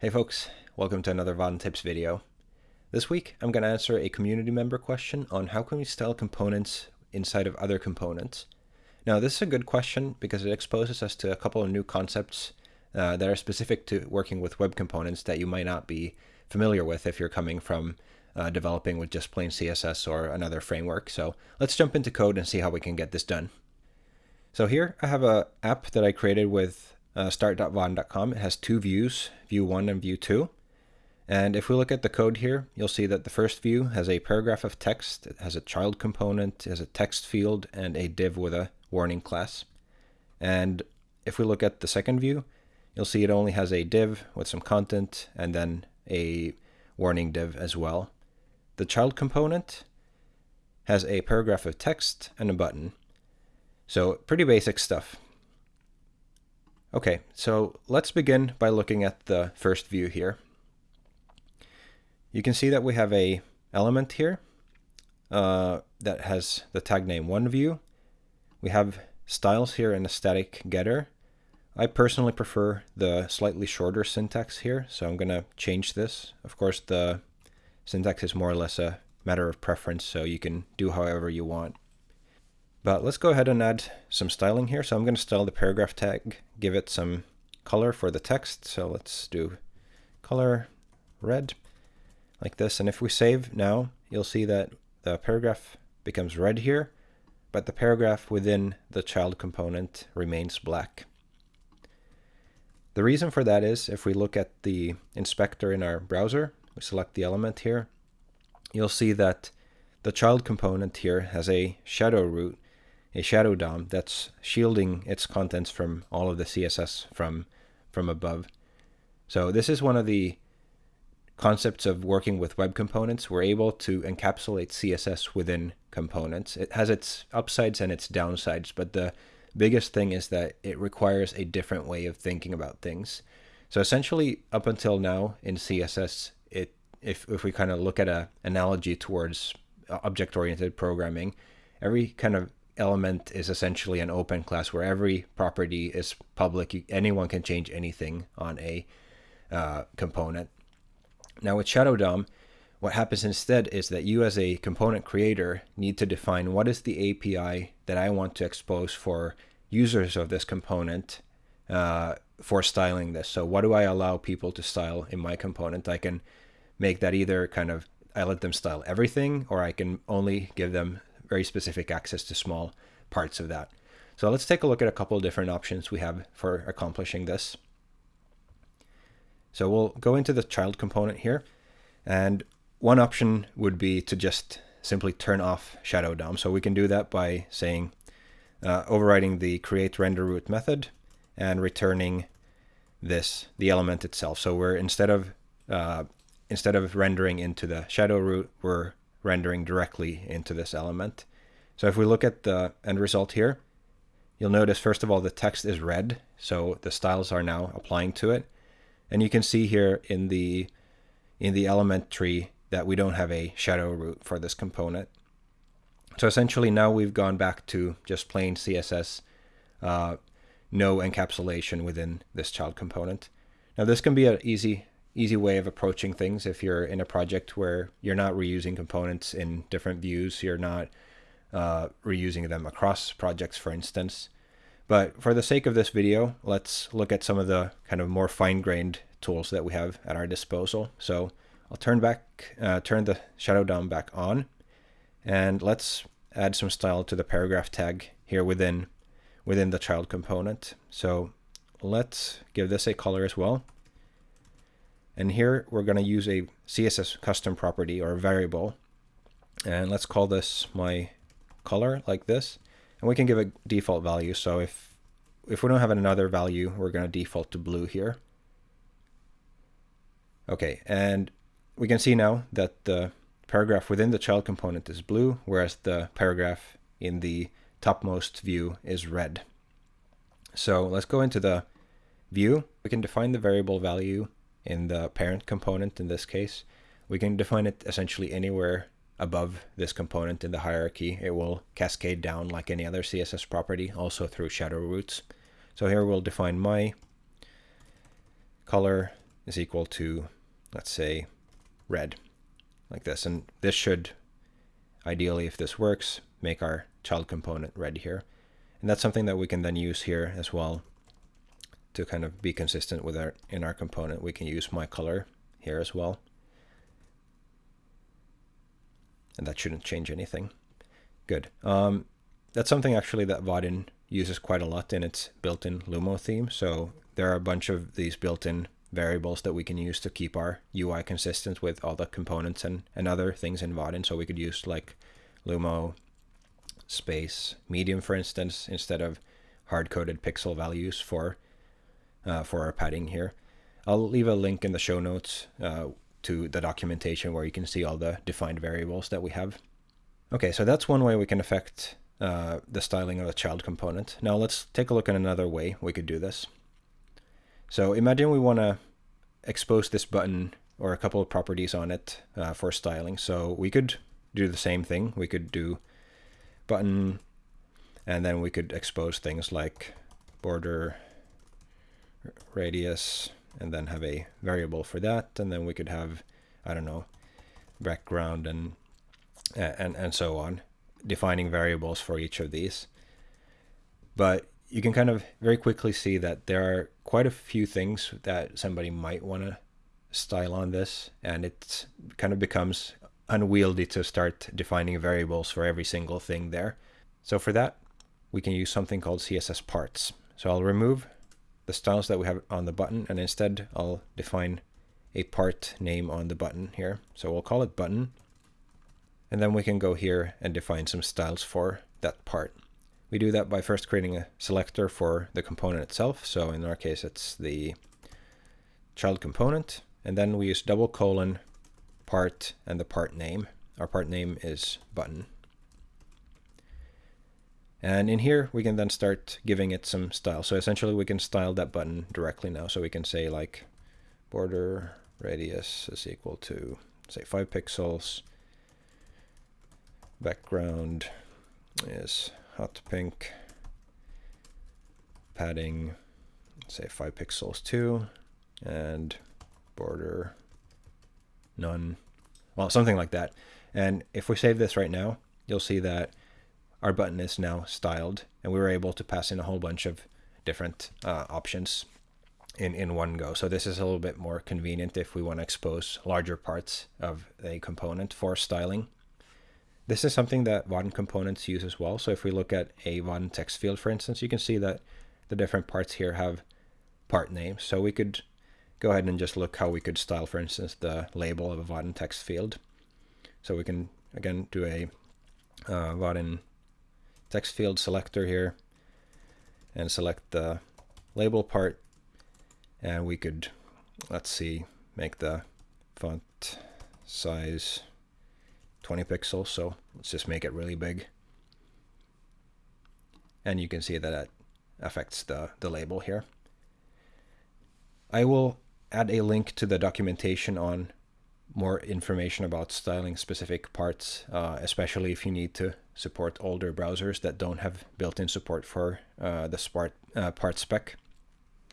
Hey folks, welcome to another Vaadin Tips video. This week I'm going to answer a community member question on how can we style components inside of other components. Now this is a good question because it exposes us to a couple of new concepts uh, that are specific to working with web components that you might not be familiar with if you're coming from uh, developing with just plain CSS or another framework. So let's jump into code and see how we can get this done. So here I have a app that I created with uh, start.vaadin.com. It has two views, view 1 and view 2. And if we look at the code here, you'll see that the first view has a paragraph of text, it has a child component, it has a text field, and a div with a warning class. And if we look at the second view, you'll see it only has a div with some content and then a warning div as well. The child component has a paragraph of text and a button. So pretty basic stuff. Okay, so let's begin by looking at the first view here. You can see that we have a element here uh, that has the tag name one view. We have styles here in a static getter. I personally prefer the slightly shorter syntax here, so I'm going to change this. Of course, the syntax is more or less a matter of preference, so you can do however you want. But let's go ahead and add some styling here. So I'm going to style the paragraph tag, give it some color for the text. So let's do color red like this. And if we save now, you'll see that the paragraph becomes red here, but the paragraph within the child component remains black. The reason for that is if we look at the inspector in our browser, we select the element here, you'll see that the child component here has a shadow root a shadow DOM that's shielding its contents from all of the CSS from, from above. So this is one of the concepts of working with web components. We're able to encapsulate CSS within components. It has its upsides and its downsides, but the biggest thing is that it requires a different way of thinking about things. So essentially, up until now in CSS, it if, if we kind of look at an analogy towards uh, object-oriented programming, every kind of element is essentially an open class where every property is public. anyone can change anything on a uh, component. Now with Shadow DOM, what happens instead is that you as a component creator need to define what is the API that I want to expose for users of this component uh, for styling this. So what do I allow people to style in my component? I can make that either kind of, I let them style everything, or I can only give them very specific access to small parts of that. So let's take a look at a couple of different options we have for accomplishing this. So we'll go into the child component here. And one option would be to just simply turn off Shadow DOM. So we can do that by saying, uh, overriding the create render root method and returning this, the element itself. So we're instead of uh, instead of rendering into the shadow root, we're rendering directly into this element. So if we look at the end result here, you'll notice first of all the text is red, so the styles are now applying to it. And you can see here in the in the element tree that we don't have a shadow root for this component. So essentially now we've gone back to just plain CSS, uh, no encapsulation within this child component. Now this can be an easy easy way of approaching things if you're in a project where you're not reusing components in different views, you're not uh, reusing them across projects, for instance. But for the sake of this video, let's look at some of the kind of more fine-grained tools that we have at our disposal. So I'll turn back, uh, turn the shadow DOM back on, and let's add some style to the paragraph tag here within within the child component. So let's give this a color as well. And here we're going to use a CSS custom property or variable. And let's call this my color like this. And we can give a default value. So if, if we don't have another value, we're going to default to blue here. Okay, and we can see now that the paragraph within the child component is blue, whereas the paragraph in the topmost view is red. So let's go into the view. We can define the variable value in the parent component in this case. We can define it essentially anywhere above this component in the hierarchy. It will cascade down like any other CSS property, also through shadow roots. So here we'll define my color is equal to, let's say, red, like this. And this should, ideally, if this works, make our child component red here. And that's something that we can then use here as well to kind of be consistent with our in our component. We can use my color here as well. And that shouldn't change anything. Good. Um, that's something actually that Vaadin uses quite a lot in its built-in Lumo theme. So there are a bunch of these built-in variables that we can use to keep our UI consistent with all the components and, and other things in Vaadin. So we could use like Lumo space medium, for instance, instead of hard-coded pixel values for uh, for our padding here. I'll leave a link in the show notes uh, to the documentation where you can see all the defined variables that we have. Okay, so that's one way we can affect uh, the styling of the child component. Now let's take a look at another way we could do this. So imagine we want to expose this button or a couple of properties on it uh, for styling. So we could do the same thing. We could do button and then we could expose things like border radius and then have a variable for that. And then we could have I don't know background and and and so on defining variables for each of these. But you can kind of very quickly see that there are quite a few things that somebody might want to style on this. And it kind of becomes unwieldy to start defining variables for every single thing there. So for that we can use something called css parts. So i'll remove the styles that we have on the button and instead I'll define a part name on the button here. So we'll call it button and then we can go here and define some styles for that part. We do that by first creating a selector for the component itself. So in our case, it's the child component. And then we use double colon part and the part name. Our part name is button. And in here, we can then start giving it some style. So essentially, we can style that button directly now. So we can say like border radius is equal to, say, 5 pixels. Background is hot pink. Padding, say, 5 pixels too. And border none. Well, something like that. And if we save this right now, you'll see that our button is now styled and we were able to pass in a whole bunch of different uh, options in, in one go. So this is a little bit more convenient if we want to expose larger parts of a component for styling. This is something that Vaadin components use as well. So if we look at a Vaadin text field, for instance, you can see that the different parts here have part names. So we could go ahead and just look how we could style, for instance, the label of a Vaadin text field. So we can, again, do a uh, Vaadin text field selector here and select the label part. And we could let's see make the font size 20 pixels. So let's just make it really big. And you can see that it affects the, the label here. I will add a link to the documentation on more information about styling specific parts, uh, especially if you need to support older browsers that don't have built-in support for uh, the smart, uh, part spec.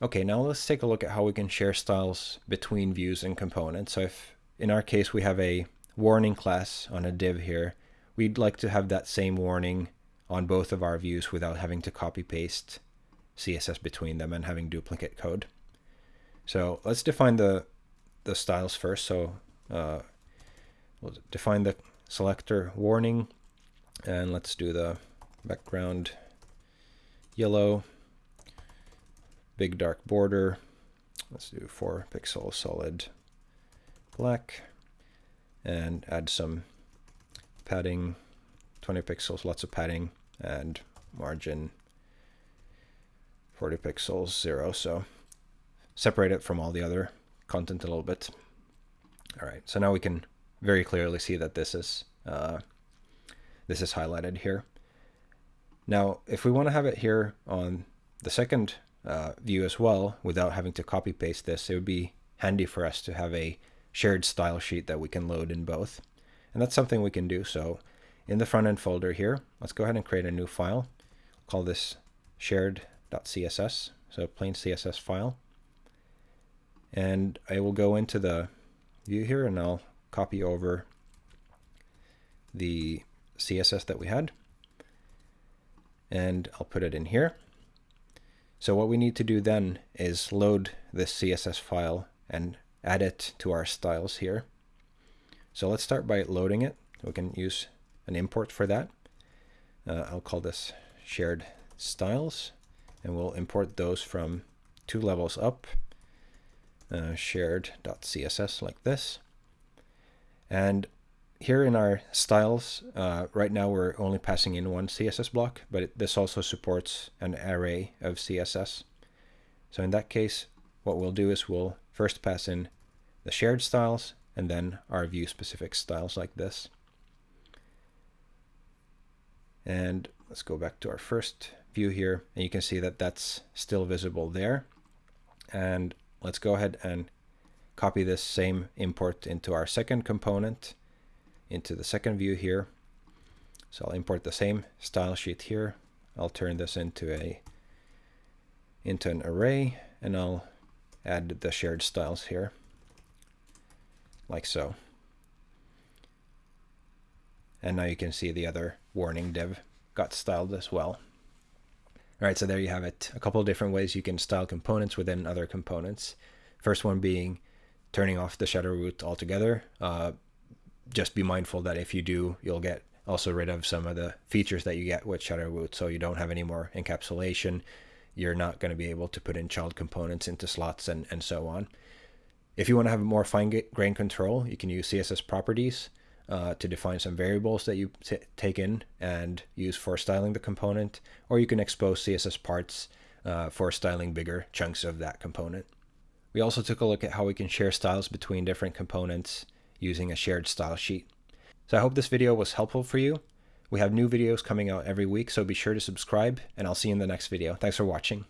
Okay, now let's take a look at how we can share styles between views and components. So if in our case we have a warning class on a div here, we'd like to have that same warning on both of our views without having to copy paste CSS between them and having duplicate code. So let's define the the styles first. So uh, we'll define the selector warning and let's do the background yellow big dark border. Let's do 4 pixel solid black and add some padding 20 pixels lots of padding and margin 40 pixels zero. So separate it from all the other content a little bit all right so now we can very clearly see that this is uh, this is highlighted here. Now, if we want to have it here on the second uh, view as well, without having to copy paste this, it would be handy for us to have a shared style sheet that we can load in both. And that's something we can do. So in the front end folder here, let's go ahead and create a new file. Call this shared.css, so plain CSS file. And I will go into the view here and I'll copy over the CSS that we had. And I'll put it in here. So what we need to do then is load this CSS file and add it to our styles here. So let's start by loading it. We can use an import for that. Uh, I'll call this shared styles and we'll import those from two levels up uh, shared.css like this. And here in our styles uh, right now we're only passing in one CSS block but it, this also supports an array of CSS so in that case what we'll do is we'll first pass in the shared styles and then our view specific styles like this. And let's go back to our first view here and you can see that that's still visible there. And let's go ahead and copy this same import into our second component into the second view here. So I'll import the same style sheet here. I'll turn this into a into an array and I'll add the shared styles here like so. And now you can see the other warning div got styled as well. All right, so there you have it. A couple of different ways you can style components within other components. First one being turning off the shadow root altogether. Uh, just be mindful that if you do, you'll get also rid of some of the features that you get with shadow root. So you don't have any more encapsulation. You're not going to be able to put in child components into slots and, and so on. If you want to have more fine grain control, you can use CSS properties uh, to define some variables that you take in and use for styling the component, or you can expose CSS parts uh, for styling bigger chunks of that component. We also took a look at how we can share styles between different components using a shared style sheet. So I hope this video was helpful for you. We have new videos coming out every week, so be sure to subscribe, and I'll see you in the next video. Thanks for watching.